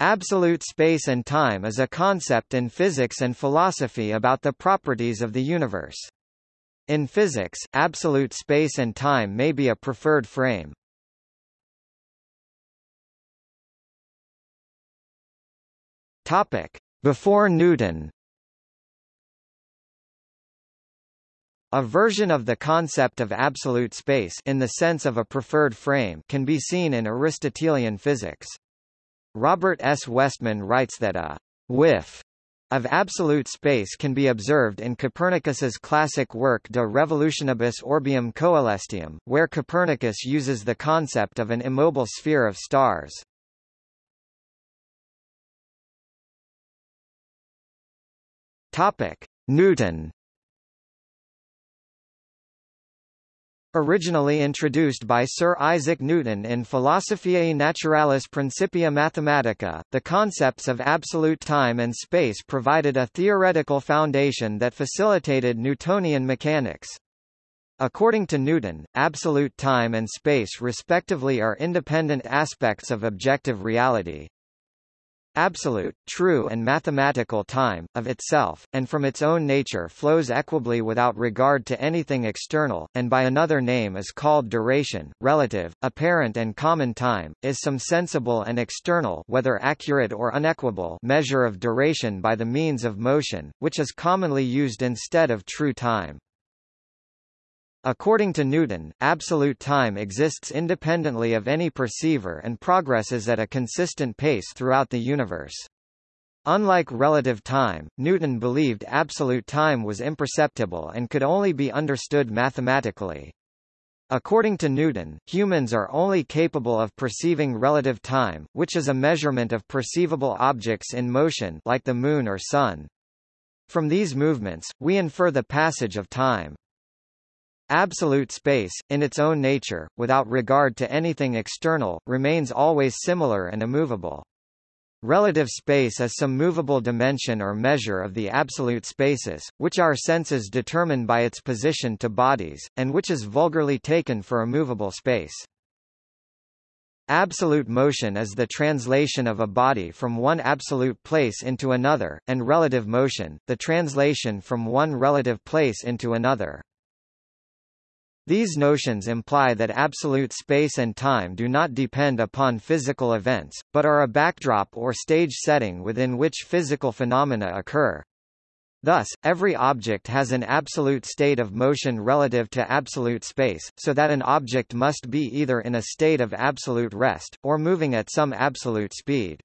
Absolute space and time is a concept in physics and philosophy about the properties of the universe. In physics, absolute space and time may be a preferred frame. Topic: Before Newton. A version of the concept of absolute space in the sense of a preferred frame can be seen in Aristotelian physics. Robert S. Westman writes that a whiff of absolute space can be observed in Copernicus's classic work De Revolutionibus Orbium Coelestium, where Copernicus uses the concept of an immobile sphere of stars. Topic: Newton Originally introduced by Sir Isaac Newton in Philosophiae Naturalis Principia Mathematica, the concepts of absolute time and space provided a theoretical foundation that facilitated Newtonian mechanics. According to Newton, absolute time and space respectively are independent aspects of objective reality, absolute, true and mathematical time, of itself, and from its own nature flows equably without regard to anything external, and by another name is called duration, relative, apparent and common time, is some sensible and external whether accurate or unequable measure of duration by the means of motion, which is commonly used instead of true time. According to Newton, absolute time exists independently of any perceiver and progresses at a consistent pace throughout the universe. Unlike relative time, Newton believed absolute time was imperceptible and could only be understood mathematically. According to Newton, humans are only capable of perceiving relative time, which is a measurement of perceivable objects in motion like the moon or sun. From these movements, we infer the passage of time. Absolute space, in its own nature, without regard to anything external, remains always similar and immovable. Relative space is some movable dimension or measure of the absolute spaces, which our senses determine by its position to bodies, and which is vulgarly taken for a movable space. Absolute motion is the translation of a body from one absolute place into another, and relative motion, the translation from one relative place into another. These notions imply that absolute space and time do not depend upon physical events, but are a backdrop or stage setting within which physical phenomena occur. Thus, every object has an absolute state of motion relative to absolute space, so that an object must be either in a state of absolute rest, or moving at some absolute speed.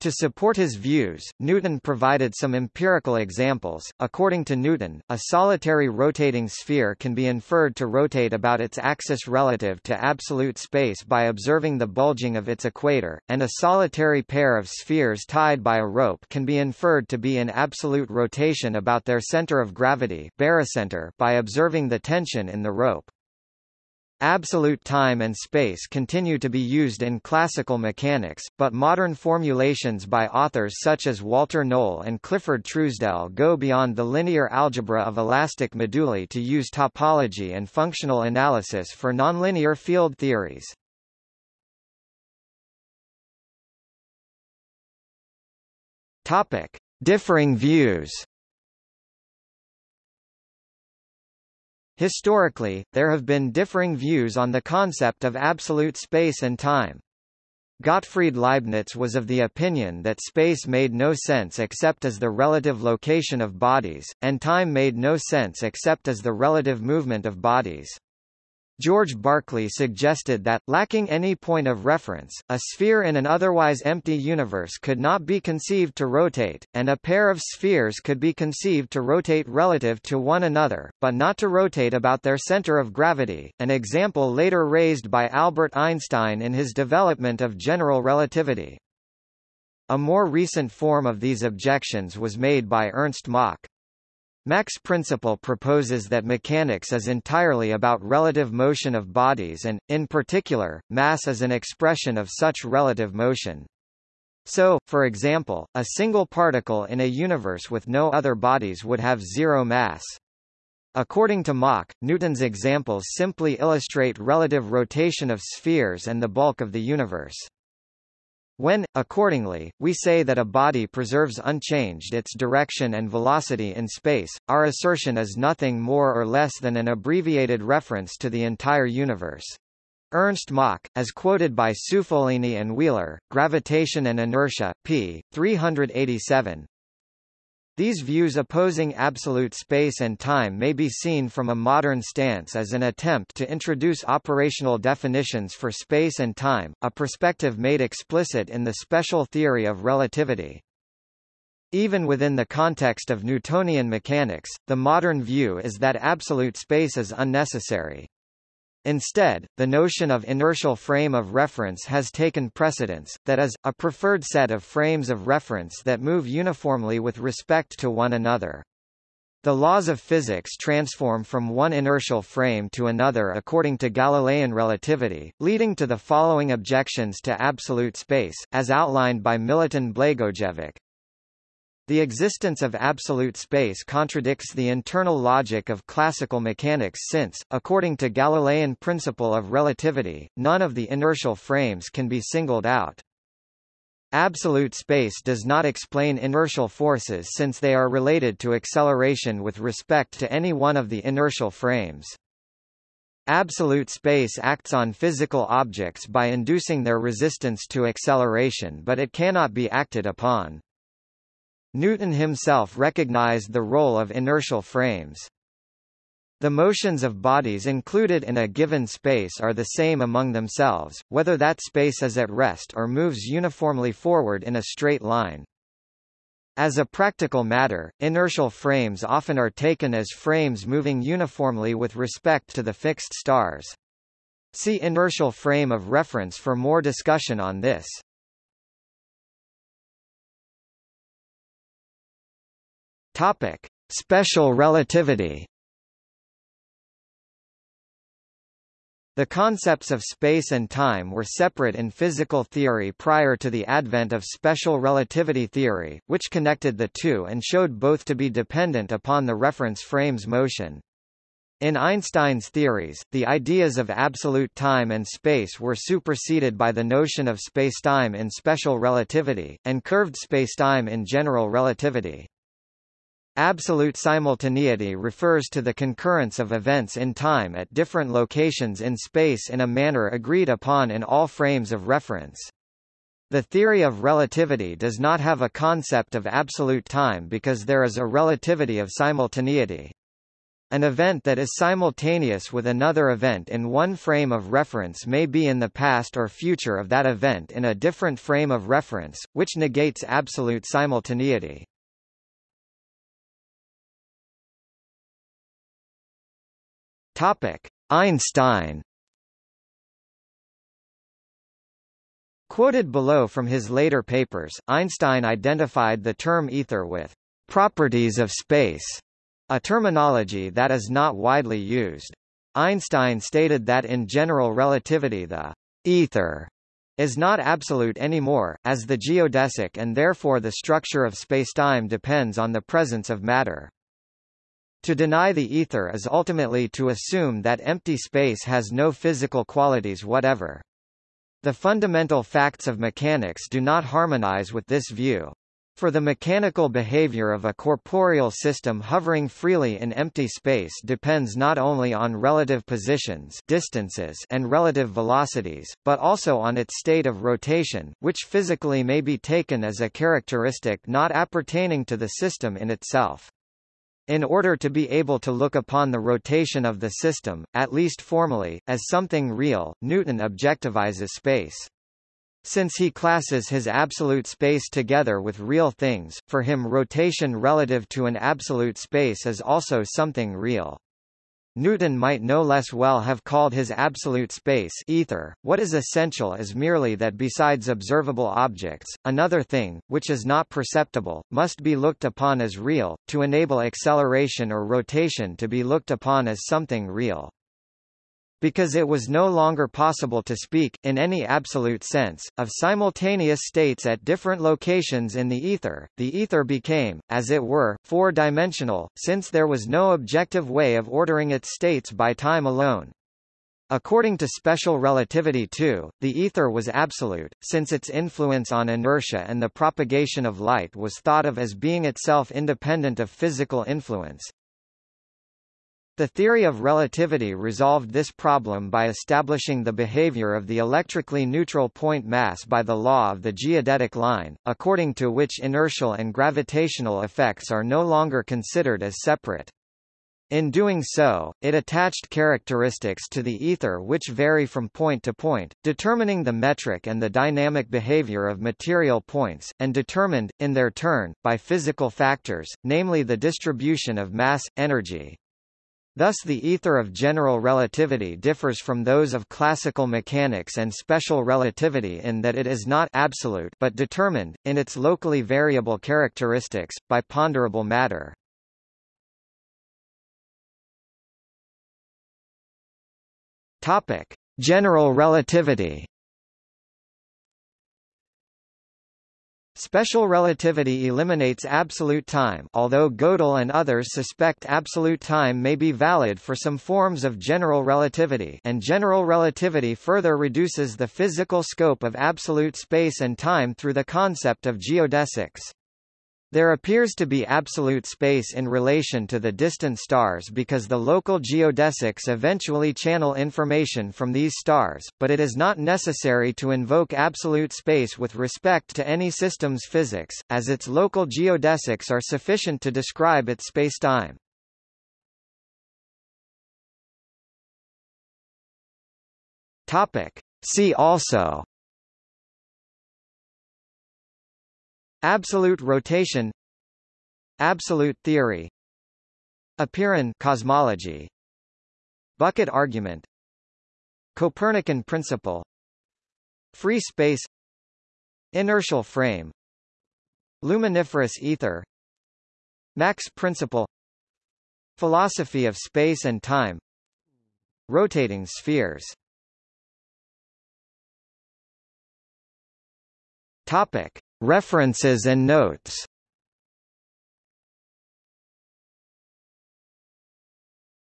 To support his views, Newton provided some empirical examples. According to Newton, a solitary rotating sphere can be inferred to rotate about its axis relative to absolute space by observing the bulging of its equator, and a solitary pair of spheres tied by a rope can be inferred to be in absolute rotation about their center of gravity barycenter by observing the tension in the rope. Absolute time and space continue to be used in classical mechanics, but modern formulations by authors such as Walter Noll and Clifford Truesdell go beyond the linear algebra of elastic moduli to use topology and functional analysis for nonlinear field theories. Topic: Differing views. Historically, there have been differing views on the concept of absolute space and time. Gottfried Leibniz was of the opinion that space made no sense except as the relative location of bodies, and time made no sense except as the relative movement of bodies. George Berkeley suggested that, lacking any point of reference, a sphere in an otherwise empty universe could not be conceived to rotate, and a pair of spheres could be conceived to rotate relative to one another, but not to rotate about their center of gravity, an example later raised by Albert Einstein in his development of general relativity. A more recent form of these objections was made by Ernst Mach. Mach's principle proposes that mechanics is entirely about relative motion of bodies and, in particular, mass is an expression of such relative motion. So, for example, a single particle in a universe with no other bodies would have zero mass. According to Mach, Newton's examples simply illustrate relative rotation of spheres and the bulk of the universe. When, accordingly, we say that a body preserves unchanged its direction and velocity in space, our assertion is nothing more or less than an abbreviated reference to the entire universe. Ernst Mach, as quoted by Ciufolini and Wheeler, Gravitation and Inertia, p. 387, these views opposing absolute space and time may be seen from a modern stance as an attempt to introduce operational definitions for space and time, a perspective made explicit in the special theory of relativity. Even within the context of Newtonian mechanics, the modern view is that absolute space is unnecessary. Instead, the notion of inertial frame of reference has taken precedence, that is, a preferred set of frames of reference that move uniformly with respect to one another. The laws of physics transform from one inertial frame to another according to Galilean relativity, leading to the following objections to absolute space, as outlined by Milutin Blagojevic. The existence of absolute space contradicts the internal logic of classical mechanics since, according to Galilean principle of relativity, none of the inertial frames can be singled out. Absolute space does not explain inertial forces since they are related to acceleration with respect to any one of the inertial frames. Absolute space acts on physical objects by inducing their resistance to acceleration but it cannot be acted upon. Newton himself recognized the role of inertial frames. The motions of bodies included in a given space are the same among themselves, whether that space is at rest or moves uniformly forward in a straight line. As a practical matter, inertial frames often are taken as frames moving uniformly with respect to the fixed stars. See inertial frame of reference for more discussion on this. Topic: Special relativity. The concepts of space and time were separate in physical theory prior to the advent of special relativity theory, which connected the two and showed both to be dependent upon the reference frame's motion. In Einstein's theories, the ideas of absolute time and space were superseded by the notion of spacetime in special relativity, and curved spacetime in general relativity. Absolute simultaneity refers to the concurrence of events in time at different locations in space in a manner agreed upon in all frames of reference. The theory of relativity does not have a concept of absolute time because there is a relativity of simultaneity. An event that is simultaneous with another event in one frame of reference may be in the past or future of that event in a different frame of reference, which negates absolute simultaneity. Topic: Einstein. Quoted below from his later papers, Einstein identified the term ether with properties of space, a terminology that is not widely used. Einstein stated that in general relativity the ether is not absolute anymore, as the geodesic and therefore the structure of spacetime depends on the presence of matter. To deny the ether is ultimately to assume that empty space has no physical qualities whatever. The fundamental facts of mechanics do not harmonize with this view. For the mechanical behavior of a corporeal system hovering freely in empty space depends not only on relative positions distances and relative velocities, but also on its state of rotation, which physically may be taken as a characteristic not appertaining to the system in itself. In order to be able to look upon the rotation of the system, at least formally, as something real, Newton objectivizes space. Since he classes his absolute space together with real things, for him rotation relative to an absolute space is also something real. Newton might no less well have called his absolute space ether. What is essential is merely that besides observable objects, another thing, which is not perceptible, must be looked upon as real, to enable acceleration or rotation to be looked upon as something real. Because it was no longer possible to speak, in any absolute sense, of simultaneous states at different locations in the ether, the ether became, as it were, four-dimensional, since there was no objective way of ordering its states by time alone. According to special relativity too, the ether was absolute, since its influence on inertia and the propagation of light was thought of as being itself independent of physical influence. The theory of relativity resolved this problem by establishing the behavior of the electrically neutral point mass by the law of the geodetic line, according to which inertial and gravitational effects are no longer considered as separate. In doing so, it attached characteristics to the ether which vary from point to point, determining the metric and the dynamic behavior of material points, and determined, in their turn, by physical factors, namely the distribution of mass, energy. Thus the ether of general relativity differs from those of classical mechanics and special relativity in that it is not absolute but determined, in its locally variable characteristics, by ponderable matter. General relativity. Special relativity eliminates absolute time although Gödel and others suspect absolute time may be valid for some forms of general relativity and general relativity further reduces the physical scope of absolute space and time through the concept of geodesics. There appears to be absolute space in relation to the distant stars because the local geodesics eventually channel information from these stars, but it is not necessary to invoke absolute space with respect to any system's physics, as its local geodesics are sufficient to describe its spacetime. See also Absolute rotation. Absolute theory. Apeiron cosmology. Bucket argument. Copernican principle. Free space. Inertial frame. Luminiferous ether. Mach's principle. Philosophy of space and time. Rotating spheres. Topic References and notes